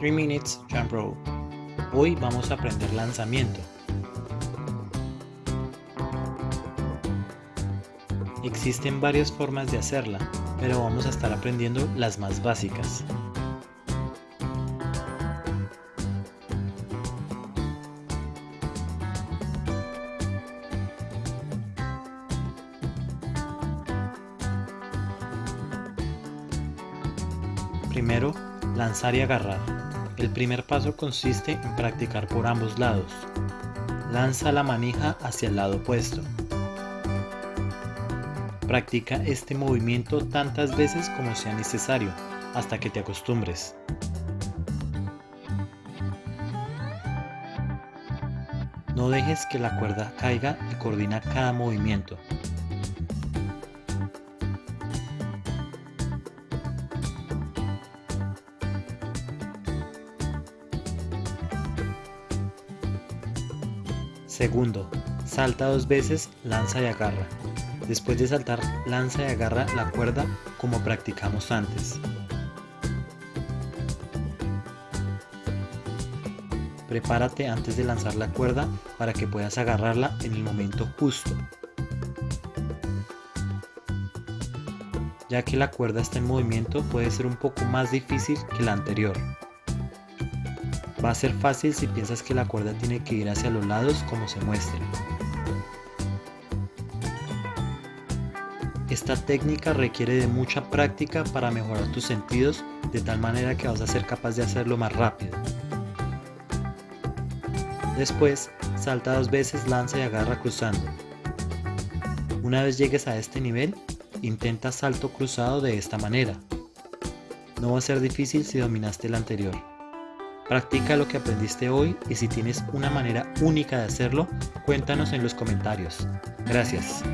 3 Minutes Jump Rope. Hoy vamos a aprender lanzamiento. Existen varias formas de hacerla, pero vamos a estar aprendiendo las más básicas. Primero, lanzar y agarrar. El primer paso consiste en practicar por ambos lados. Lanza la manija hacia el lado opuesto. Practica este movimiento tantas veces como sea necesario, hasta que te acostumbres. No dejes que la cuerda caiga y coordina cada movimiento. Segundo, salta dos veces, lanza y agarra. Después de saltar, lanza y agarra la cuerda como practicamos antes. Prepárate antes de lanzar la cuerda para que puedas agarrarla en el momento justo. Ya que la cuerda está en movimiento puede ser un poco más difícil que la anterior. Va a ser fácil si piensas que la cuerda tiene que ir hacia los lados como se muestra. Esta técnica requiere de mucha práctica para mejorar tus sentidos de tal manera que vas a ser capaz de hacerlo más rápido. Después, salta dos veces, lanza y agarra cruzando. Una vez llegues a este nivel, intenta salto cruzado de esta manera. No va a ser difícil si dominaste el anterior. Practica lo que aprendiste hoy y si tienes una manera única de hacerlo, cuéntanos en los comentarios. Gracias.